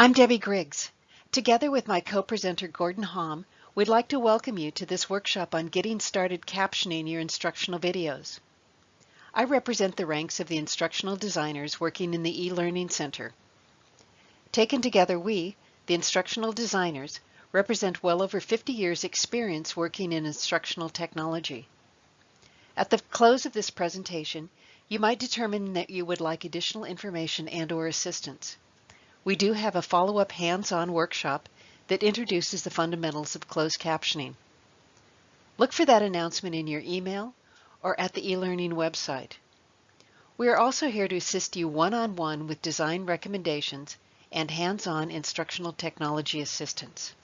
I'm Debbie Griggs. Together with my co-presenter Gordon Hom, we'd like to welcome you to this workshop on getting started captioning your instructional videos. I represent the ranks of the instructional designers working in the e-learning center. Taken together, we, the instructional designers, represent well over 50 years experience working in instructional technology. At the close of this presentation, you might determine that you would like additional information and or assistance. We do have a follow-up hands-on workshop that introduces the fundamentals of closed captioning. Look for that announcement in your email or at the eLearning website. We are also here to assist you one-on-one -on -one with design recommendations and hands-on instructional technology assistance.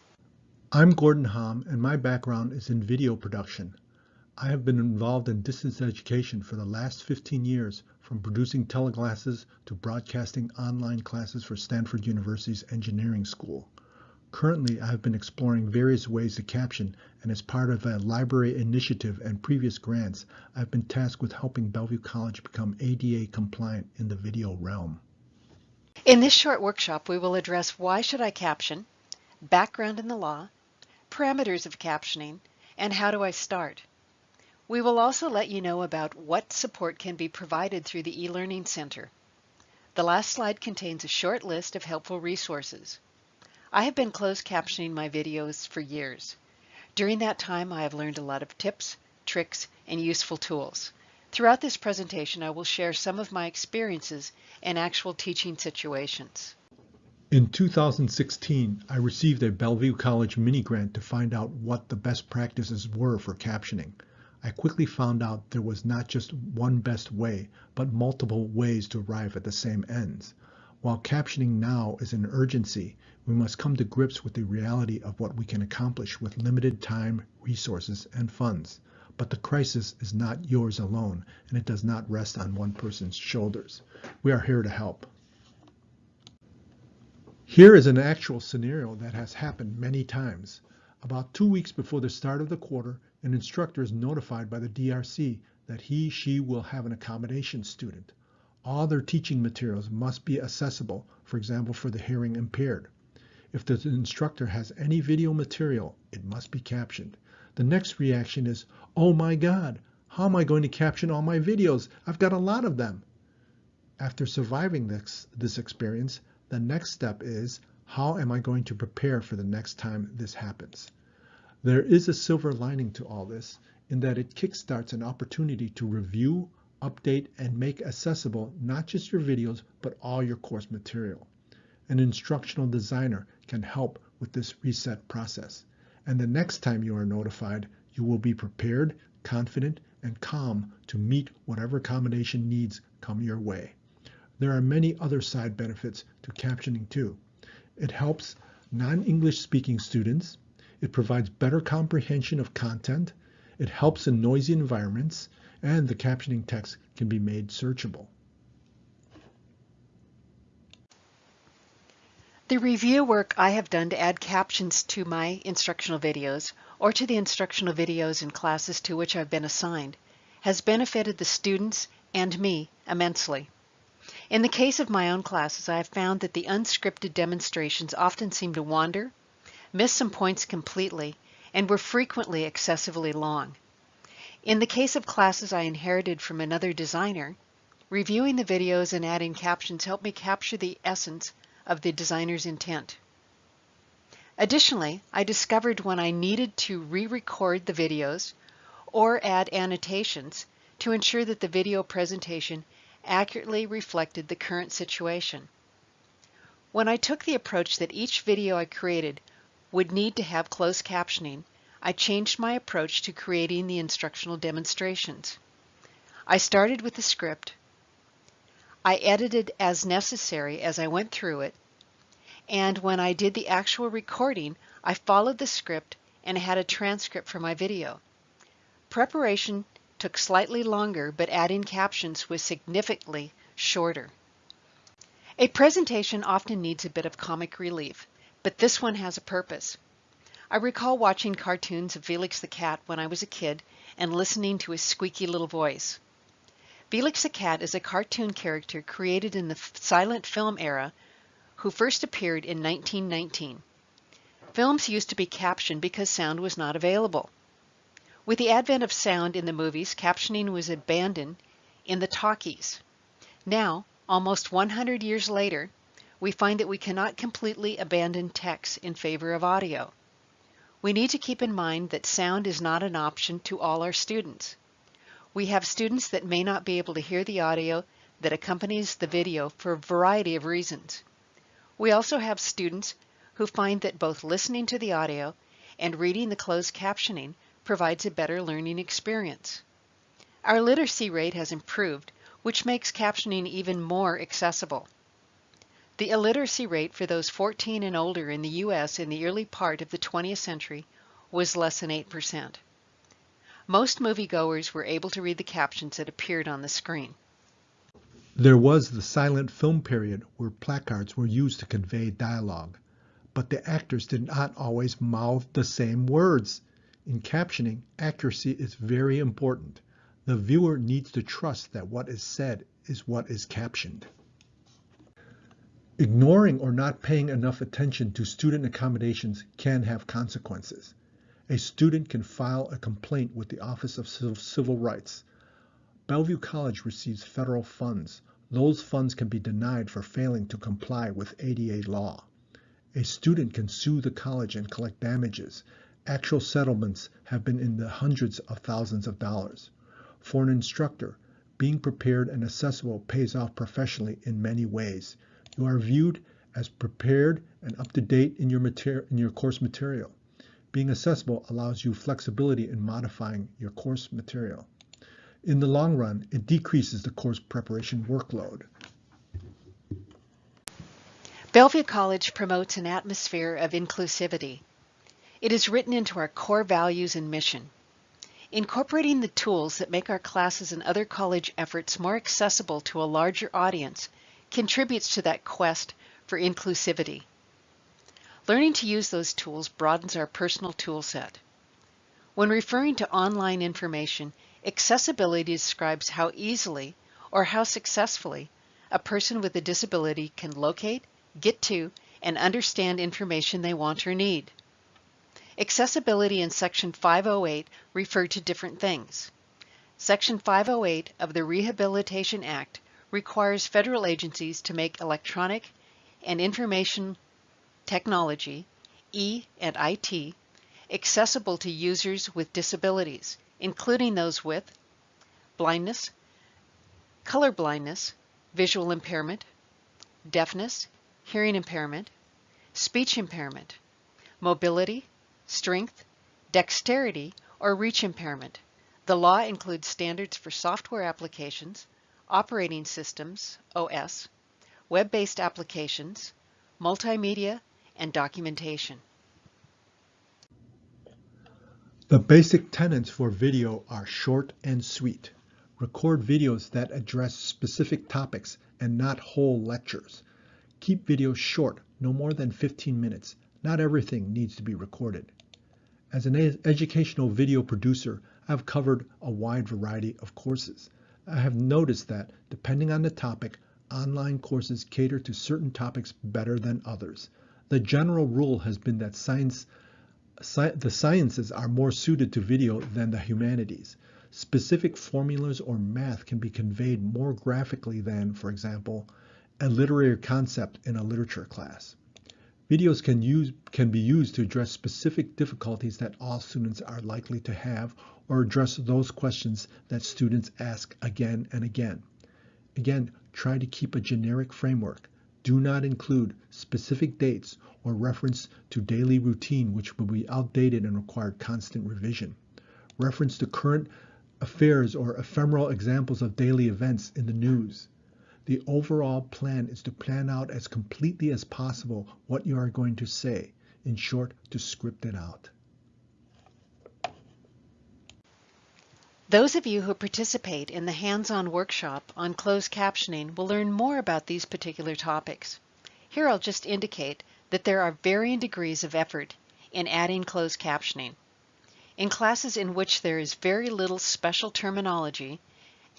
I'm Gordon Hom and my background is in video production. I have been involved in distance education for the last 15 years, from producing teleclasses to broadcasting online classes for Stanford University's engineering school. Currently, I have been exploring various ways to caption, and as part of a library initiative and previous grants, I've been tasked with helping Bellevue College become ADA compliant in the video realm. In this short workshop, we will address why should I caption, background in the law, parameters of captioning, and how do I start. We will also let you know about what support can be provided through the eLearning Center. The last slide contains a short list of helpful resources. I have been closed captioning my videos for years. During that time, I have learned a lot of tips, tricks, and useful tools. Throughout this presentation, I will share some of my experiences and actual teaching situations. In 2016, I received a Bellevue College mini grant to find out what the best practices were for captioning. I quickly found out there was not just one best way, but multiple ways to arrive at the same ends. While captioning now is an urgency, we must come to grips with the reality of what we can accomplish with limited time, resources, and funds. But the crisis is not yours alone, and it does not rest on one person's shoulders. We are here to help. Here is an actual scenario that has happened many times. About two weeks before the start of the quarter, an instructor is notified by the DRC that he, she will have an accommodation student. All their teaching materials must be accessible, for example, for the hearing impaired. If the instructor has any video material, it must be captioned. The next reaction is, oh my God, how am I going to caption all my videos? I've got a lot of them. After surviving this, this experience, the next step is, how am I going to prepare for the next time this happens? There is a silver lining to all this in that it kickstarts an opportunity to review, update, and make accessible not just your videos, but all your course material. An instructional designer can help with this reset process. And the next time you are notified, you will be prepared, confident, and calm to meet whatever accommodation needs come your way. There are many other side benefits to captioning too. It helps non-English speaking students, it provides better comprehension of content. It helps in noisy environments, and the captioning text can be made searchable. The review work I have done to add captions to my instructional videos or to the instructional videos in classes to which I've been assigned has benefited the students and me immensely. In the case of my own classes, I have found that the unscripted demonstrations often seem to wander missed some points completely, and were frequently excessively long. In the case of classes I inherited from another designer, reviewing the videos and adding captions helped me capture the essence of the designer's intent. Additionally, I discovered when I needed to re-record the videos or add annotations to ensure that the video presentation accurately reflected the current situation. When I took the approach that each video I created would need to have closed captioning, I changed my approach to creating the instructional demonstrations. I started with the script. I edited as necessary as I went through it. And when I did the actual recording, I followed the script and had a transcript for my video. Preparation took slightly longer, but adding captions was significantly shorter. A presentation often needs a bit of comic relief but this one has a purpose. I recall watching cartoons of Felix the Cat when I was a kid and listening to his squeaky little voice. Felix the Cat is a cartoon character created in the silent film era who first appeared in 1919. Films used to be captioned because sound was not available. With the advent of sound in the movies, captioning was abandoned in the talkies. Now, almost 100 years later, we find that we cannot completely abandon text in favor of audio. We need to keep in mind that sound is not an option to all our students. We have students that may not be able to hear the audio that accompanies the video for a variety of reasons. We also have students who find that both listening to the audio and reading the closed captioning provides a better learning experience. Our literacy rate has improved, which makes captioning even more accessible. The illiteracy rate for those 14 and older in the U.S. in the early part of the 20th century was less than 8%. Most moviegoers were able to read the captions that appeared on the screen. There was the silent film period where placards were used to convey dialogue, but the actors did not always mouth the same words. In captioning, accuracy is very important. The viewer needs to trust that what is said is what is captioned. Ignoring or not paying enough attention to student accommodations can have consequences. A student can file a complaint with the Office of Civil Rights. Bellevue College receives federal funds. Those funds can be denied for failing to comply with ADA law. A student can sue the college and collect damages. Actual settlements have been in the hundreds of thousands of dollars. For an instructor, being prepared and accessible pays off professionally in many ways. You are viewed as prepared and up to date in your, mater- in your course material. Being accessible allows you flexibility in modifying your course material. In the long run, it decreases the course preparation workload. Bellevue College promotes an atmosphere of inclusivity. It is written into our core values and mission. Incorporating the tools that make our classes and other college efforts more accessible to a larger audience contributes to that quest for inclusivity. Learning to use those tools broadens our personal tool set. When referring to online information, accessibility describes how easily or how successfully a person with a disability can locate, get to, and understand information they want or need. Accessibility in Section 508 refer to different things. Section 508 of the Rehabilitation Act requires federal agencies to make electronic and information technology, E and IT, accessible to users with disabilities, including those with blindness, color blindness, visual impairment, deafness, hearing impairment, speech impairment, mobility, strength, dexterity, or reach impairment. The law includes standards for software applications, operating systems, OS, web-based applications, multimedia, and documentation. The basic tenets for video are short and sweet. Record videos that address specific topics and not whole lectures. Keep videos short, no more than 15 minutes. Not everything needs to be recorded. As an educational video producer, I've covered a wide variety of courses. I have noticed that, depending on the topic, online courses cater to certain topics better than others. The general rule has been that science, sci the sciences are more suited to video than the humanities. Specific formulas or math can be conveyed more graphically than, for example, a literary concept in a literature class. Videos can, use, can be used to address specific difficulties that all students are likely to have or address those questions that students ask again and again. Again, try to keep a generic framework. Do not include specific dates or reference to daily routine which will be outdated and require constant revision. Reference to current affairs or ephemeral examples of daily events in the news. The overall plan is to plan out as completely as possible what you are going to say. In short, to script it out. Those of you who participate in the hands-on workshop on closed captioning will learn more about these particular topics. Here I'll just indicate that there are varying degrees of effort in adding closed captioning. In classes in which there is very little special terminology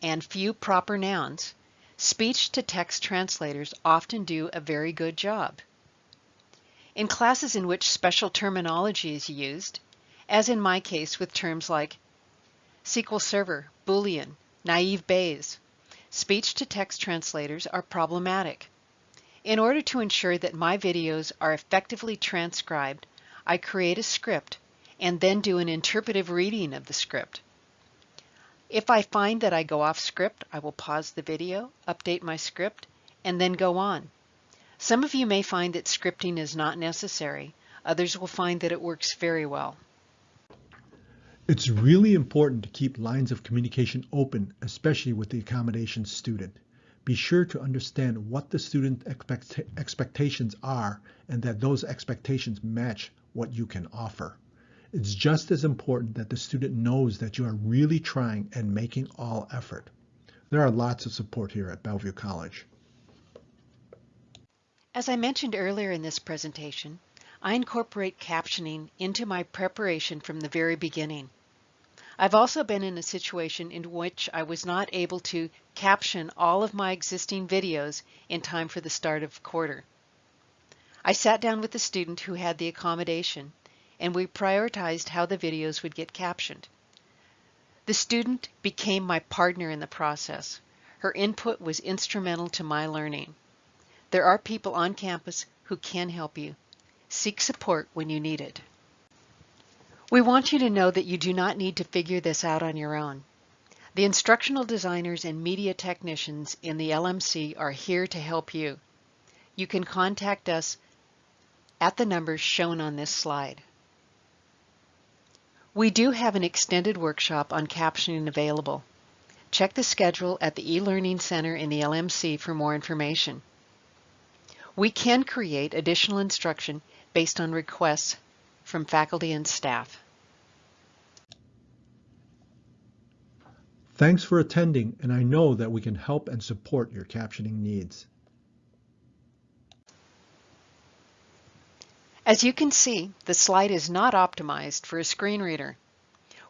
and few proper nouns, Speech-to-text translators often do a very good job. In classes in which special terminology is used, as in my case with terms like SQL Server, Boolean, naive Bayes, speech-to-text translators are problematic. In order to ensure that my videos are effectively transcribed, I create a script and then do an interpretive reading of the script. If I find that I go off script, I will pause the video, update my script, and then go on. Some of you may find that scripting is not necessary. Others will find that it works very well. It's really important to keep lines of communication open, especially with the accommodation student. Be sure to understand what the student expect expectations are and that those expectations match what you can offer. It's just as important that the student knows that you are really trying and making all effort. There are lots of support here at Bellevue College. As I mentioned earlier in this presentation, I incorporate captioning into my preparation from the very beginning. I've also been in a situation in which I was not able to caption all of my existing videos in time for the start of quarter. I sat down with the student who had the accommodation and we prioritized how the videos would get captioned. The student became my partner in the process. Her input was instrumental to my learning. There are people on campus who can help you. Seek support when you need it. We want you to know that you do not need to figure this out on your own. The instructional designers and media technicians in the LMC are here to help you. You can contact us at the numbers shown on this slide. We do have an extended workshop on captioning available. Check the schedule at the e-learning center in the LMC for more information. We can create additional instruction based on requests from faculty and staff. Thanks for attending, and I know that we can help and support your captioning needs. As you can see, the slide is not optimized for a screen reader.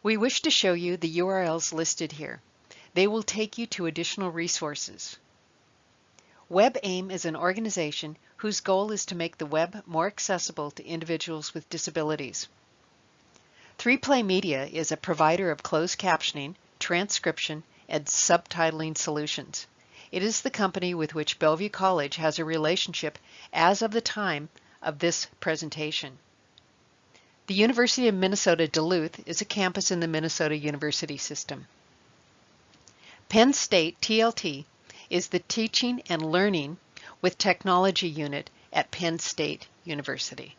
We wish to show you the URLs listed here. They will take you to additional resources. WebAIM is an organization whose goal is to make the web more accessible to individuals with disabilities. 3Play Media is a provider of closed captioning, transcription, and subtitling solutions. It is the company with which Bellevue College has a relationship as of the time of this presentation. The University of Minnesota Duluth is a campus in the Minnesota University System. Penn State TLT is the Teaching and Learning with Technology Unit at Penn State University.